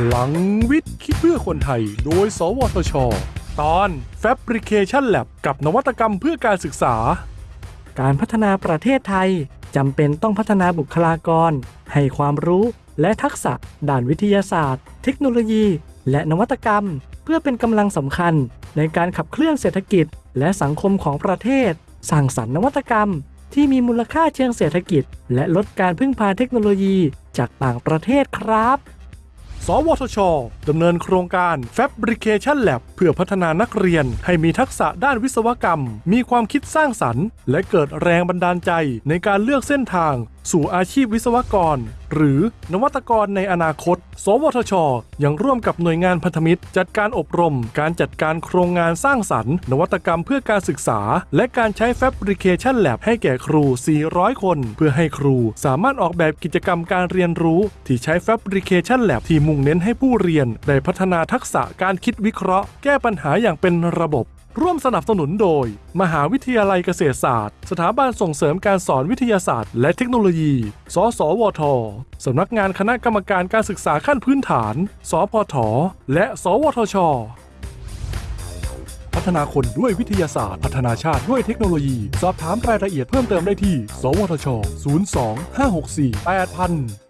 พลังวิทย์คิดเพื่อคนไทย โดย สวทช ตอน Fabrication Lab กับนวัตกรรมเพื่อการศึกษา การพัฒนาประเทศไทยจำเป็นต้องพัฒนาบุคลากร ให้ความรู้และทักษะด้านวิทยาศาสตร์ เทคโนโลยี และนวัตกรรม เพื่อเป็นกำลังสำคัญในการขับเคลื่อนเศรษฐกิจ และสังคมของประเทศ สร้างสรรค์นวัตกรรม ที่มีมูลค่าเชิงเศรษฐกิจ และลดการพึ่งพาเทคโนโลยีจากต่างประเทศครับ สวทชดำเนินโครงการ Fabrication Lab เพื่อพัฒนานักเรียนให้มีทักษะด้านวิศวกรรม มีความคิดสร้างสรรค์ และเกิดแรงบันดาลใจในการเลือกเส้นทาง สู่อาชีพวิศวกร หรือนวัตกรในอนาคต สวทช ยังร่วมกับหน่วยงานพันธมิตร จัดการอบรม การจัดการโครงงานสร้างสรรค์ นวัตกรรมเพื่อการศึกษา และการใช้ Fabrication Lab ให้แก่ครู 400 คน เพื่อให้ครูสามารถออกแบบกิจกรรมการเรียนรู้ ที่ใช้ Fabrication Lab ที่มุ่งเน้นให้ผู้เรียน ได้พัฒนาทักษะการคิดวิเคราะห์ แก้ปัญหาอย่างเป็นระบบ ร่วมสนับสนุนโดย มหาวิทยาลัยเกษตรศาสตร์ สถาบันส่งเสริมการสอนวิทยาศาสตร์ และเทคโนโลยี สสวท สำนักงานคณะกรรมการการศึกษาขั้นพื้นฐาน สพท และ สวทช พัฒนาคนด้วยวิทยาศาสตร์ พัฒนาชาติด้วยเทคโนโลยี สอบถามรายละเอียดเพิ่มเติมได้ที่ สวทช 02 564 8000